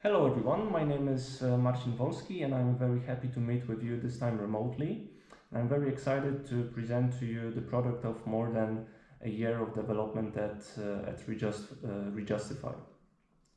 Hello everyone, my name is uh, Marcin Wolski and I'm very happy to meet with you this time remotely. I'm very excited to present to you the product of more than a year of development at, uh, at Rejust, uh, Rejustify.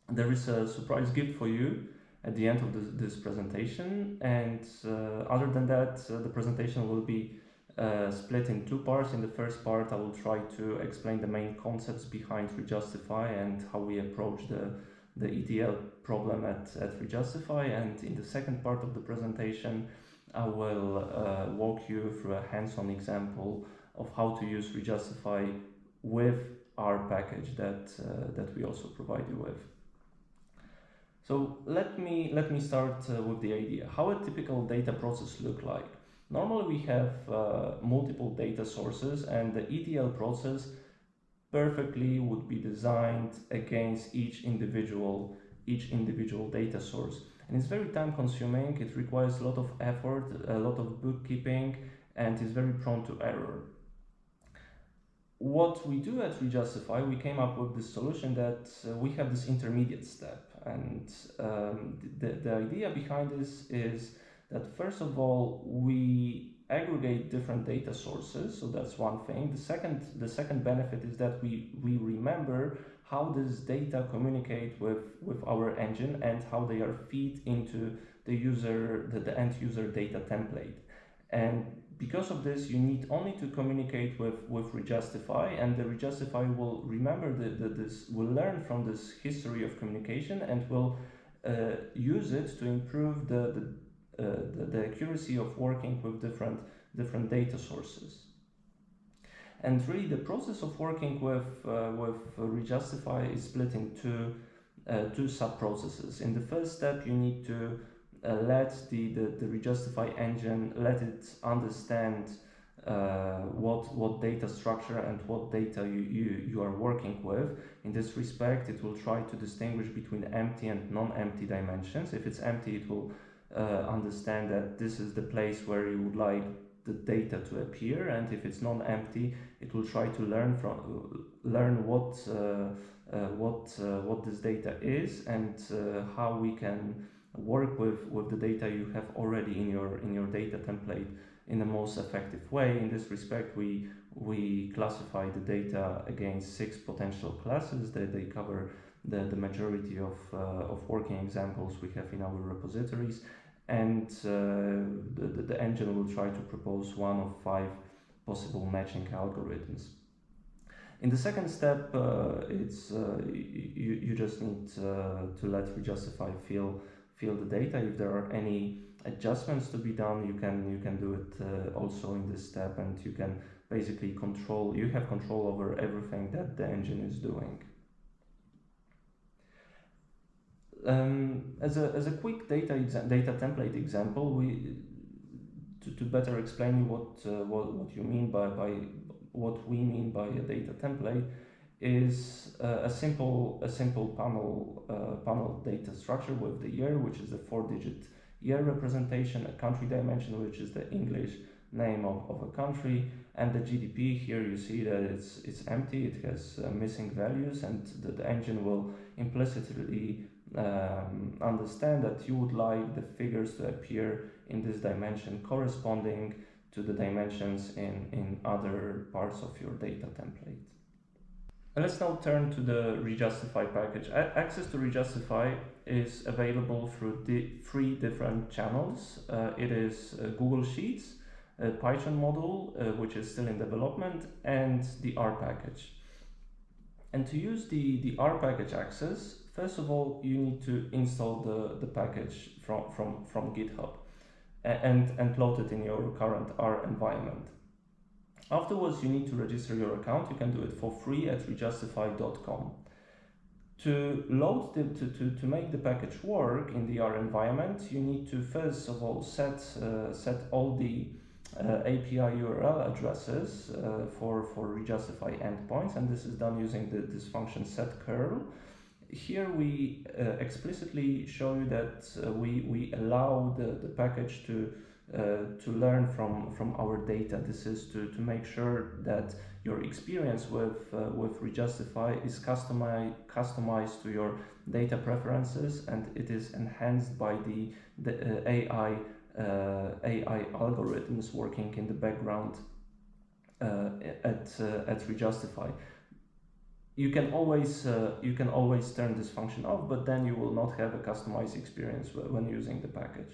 There is a surprise gift for you at the end of this, this presentation and uh, other than that uh, the presentation will be uh, split in two parts. In the first part I will try to explain the main concepts behind Rejustify and how we approach the the ETL problem at, at Rejustify and in the second part of the presentation I will uh, walk you through a hands-on example of how to use Rejustify with our package that, uh, that we also provide you with. So let me, let me start uh, with the idea. How a typical data process look like? Normally we have uh, multiple data sources and the ETL process perfectly would be designed against each individual each individual data source and it's very time consuming it requires a lot of effort a lot of bookkeeping and is very prone to error what we do at Rejustify, we came up with this solution that uh, we have this intermediate step. And um, the, the idea behind this is that first of all, we aggregate different data sources so that's one thing. The second the second benefit is that we we remember how this data communicate with with our engine and how they are feed into the user the, the end user data template. And because of this you need only to communicate with with rejustify and the rejustify will remember the this will learn from this history of communication and will uh, use it to improve the, the the, the, accuracy of working with different, different data sources. And really the process of working with, uh, with Rejustify is split into uh, two sub-processes. In the first step, you need to uh, let the, the, the Rejustify engine, let it understand uh, what what data structure and what data you, you, you are working with. In this respect, it will try to distinguish between empty and non-empty dimensions. If it's empty, it will uh, understand that this is the place where you would like the data to appear and if it's non-empty it will try to learn from learn what uh, uh, what uh, what this data is and how we can work with with the data you have already in your in your data template in the most effective way. In this respect we we classify the data against six potential classes. That they cover the, the majority of, uh, of working examples we have in our repositories and uh, the, the engine will try to propose one of five possible matching algorithms. In the second step, uh, it's uh, you, you just need uh, to let Rejustify fill fill the data. If there are any adjustments to be done, you can you can do it uh, also in this step, and you can basically control. You have control over everything that the engine is doing. Um, as, a, as a quick data, data template example, we to, to better explain what, uh, what, what you mean by, by what we mean by a data template is uh, a simple a simple panel uh, panel data structure with the year, which is a four-digit year representation, a country dimension, which is the English name of, of a country, and the GDP. Here you see that it's it's empty, it has uh, missing values, and the, the engine will implicitly um, understand that you would like the figures to appear in this dimension corresponding to the dimensions in, in other parts of your data template. And let's now turn to the Rejustify package. A access to Rejustify is available through di three different channels. Uh, it is uh, Google Sheets, a Python module, uh, which is still in development, and the R package. And to use the, the R package access, First of all, you need to install the, the package from, from, from GitHub and, and load it in your current R environment. Afterwards, you need to register your account. You can do it for free at rejustify.com. To load the, to, to, to make the package work in the R environment, you need to first of all set, uh, set all the uh, API URL addresses uh, for, for Rejustify endpoints, and this is done using the, this function set curl here we uh, explicitly show you that uh, we, we allow the, the package to uh, to learn from, from our data. This is to, to make sure that your experience with, uh, with Rejustify is customized, customized to your data preferences and it is enhanced by the, the uh, AI, uh, AI algorithms working in the background at, at Rejustify you can always uh, you can always turn this function off but then you will not have a customized experience when using the package.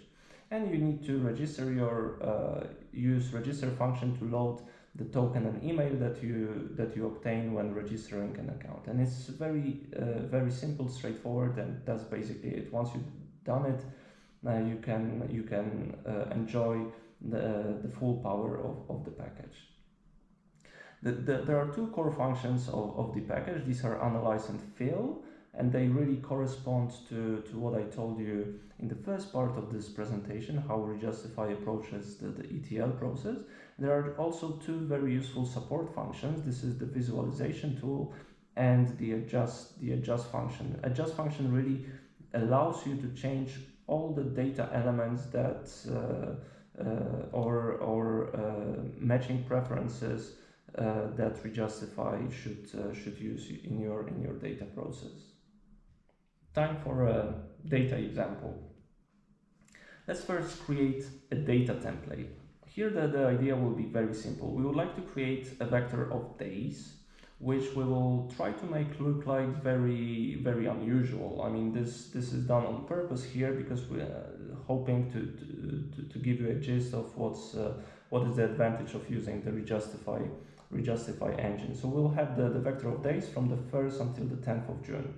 And you need to register your uh, use register function to load the token and email that you that you obtain when registering an account. And it's very uh, very simple straightforward and that's basically it. Once you've done it now you can you can uh, enjoy the, the full power of, of the package the, the, there are two core functions of, of the package. These are analyze and fill, and they really correspond to, to what I told you in the first part of this presentation, how Rejustify approaches the, the ETL process. There are also two very useful support functions. This is the visualization tool and the adjust, the adjust function. Adjust function really allows you to change all the data elements that uh, uh, or, or uh, matching preferences that Rejustify should uh, should use in your in your data process. Time for a data example. Let's first create a data template. Here the, the idea will be very simple. We would like to create a vector of days which we will try to make look like very very unusual. I mean this this is done on purpose here because we're hoping to, to, to give you a gist of what's uh, what is the advantage of using the Rejustify Rejustify engine. So we'll have the, the vector of days from the 1st until the 10th of June.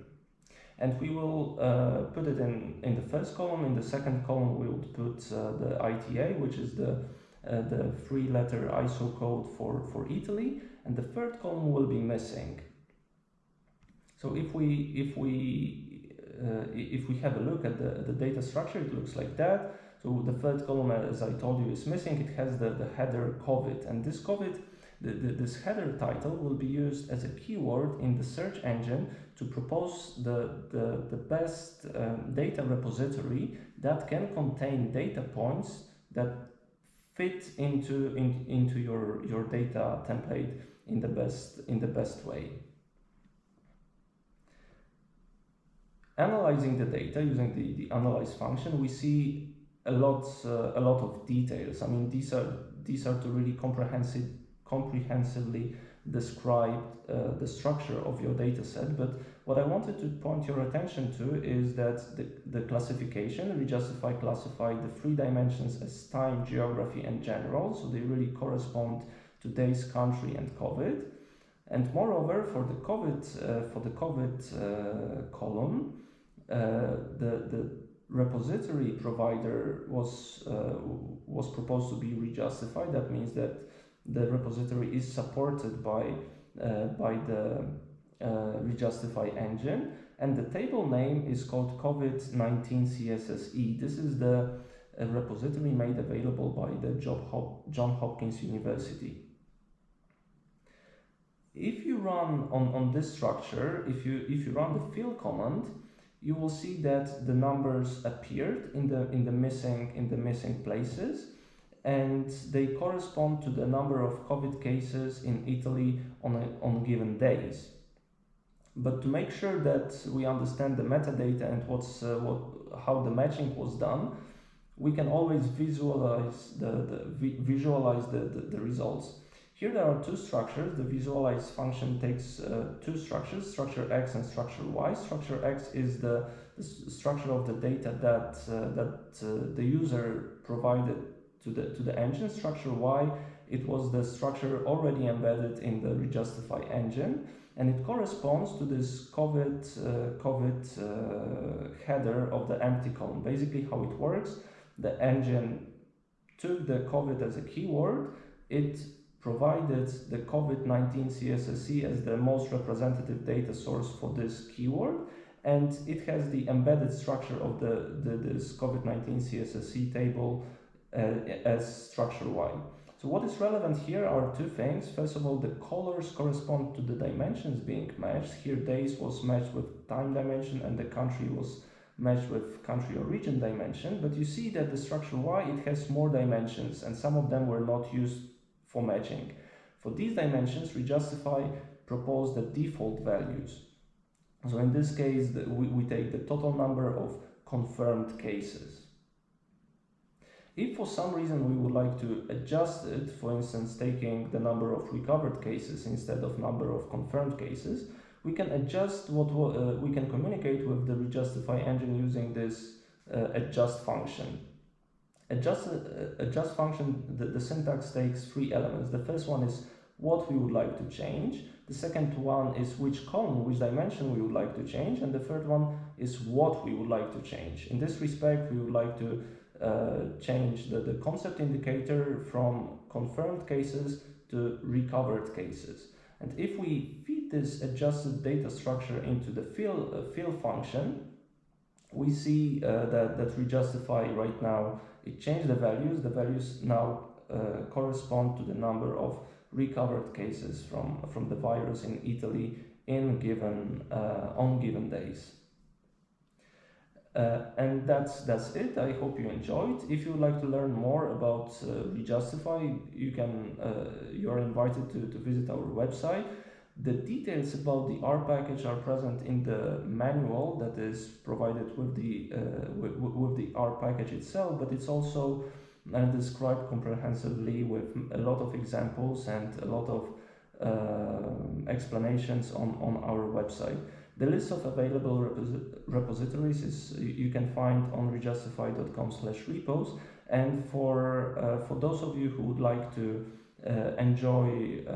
And we will uh, put it in, in the first column. In the second column, we will put uh, the ITA, which is the, uh, the three letter ISO code for, for Italy. And the third column will be missing. So if we, if we, uh, if we have a look at the, the data structure, it looks like that. So the third column, as I told you, is missing. It has the, the header COVID. And this COVID the, the, this header title will be used as a keyword in the search engine to propose the, the, the best um, data repository that can contain data points that fit into, in, into your, your data template in the best, in the best way. Analyzing the data using the, the analyze function, we see a lot, uh, a lot of details. I mean, these are, these are to really comprehensive comprehensively described uh, the structure of your data set. But what I wanted to point your attention to is that the, the classification, Rejustify classify the three dimensions as time, geography, and general. So they really correspond to days, country, and COVID. And moreover, for the COVID, uh, for the COVID uh, column, uh, the, the repository provider was, uh, was proposed to be rejustified. That means that the repository is supported by, uh, by the uh, Rejustify engine and the table name is called COVID-19 CSSE. This is the uh, repository made available by the John Hopkins University. If you run on, on this structure, if you, if you run the fill command, you will see that the numbers appeared in the, in the, missing, in the missing places and they correspond to the number of COVID cases in Italy on, a, on given days. But to make sure that we understand the metadata and what's, uh, what, how the matching was done, we can always visualize the, the visualize the, the, the, results. Here there are two structures. The visualize function takes uh, two structures, structure X and structure Y. Structure X is the, the structure of the data that, uh, that uh, the user provided to the, to the engine structure Y? it was the structure already embedded in the Rejustify engine and it corresponds to this COVID, uh, COVID uh, header of the empty column. Basically how it works, the engine took the COVID as a keyword, it provided the COVID-19 CSSE as the most representative data source for this keyword and it has the embedded structure of the, the this COVID-19 CSSE table Uh, as structure Y. So what is relevant here are two things. First of all, the colors correspond to the dimensions being matched. Here days was matched with time dimension and the country was matched with country or region dimension, but you see that the structure Y, it has more dimensions and some of them were not used for matching. For these dimensions, Rejustify proposed the default values. So in this case, we, we take the total number of confirmed cases. If for some reason we would like to adjust it, for instance, taking the number of recovered cases instead of number of confirmed cases, we can adjust what uh, we can communicate with the Rejustify engine using this uh, adjust function. Adjust, uh, adjust function, the, the syntax takes three elements. The first one is what we would like to change. The second one is which column, which dimension we would like to change. And the third one is what we would like to change. In this respect, we would like to uh, change the, the concept indicator from confirmed cases to recovered cases. And if we feed this adjusted data structure into the fill, uh, fill function, we see uh, that, that Rejustify right now, it changed the values. The values now uh, correspond to the number of recovered cases from, from the virus in Italy in given, uh, on given days. Uh, and that's that's it. I hope you enjoyed. If you would like to learn more about uh, Rejustify, you can uh, you are invited to, to visit our website. The details about the R package are present in the manual that is provided with the uh, with, with, the R package itself, but it's also uh, described comprehensively with a lot of examples and a lot of uh, explanations on, on our website. The list of available repositories is you can find on rejustify.com slash repos. And for, uh, for those of you who would like to uh, enjoy uh,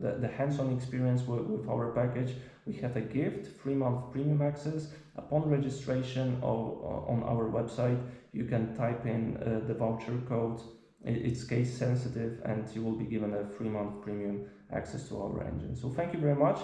the, the hands-on experience with, with, our package, we have a gift, three month premium access. Upon registration of, on our website, you can type in uh, the voucher code. It's case sensitive and you will be given a three month premium access to our engine. So thank you very much.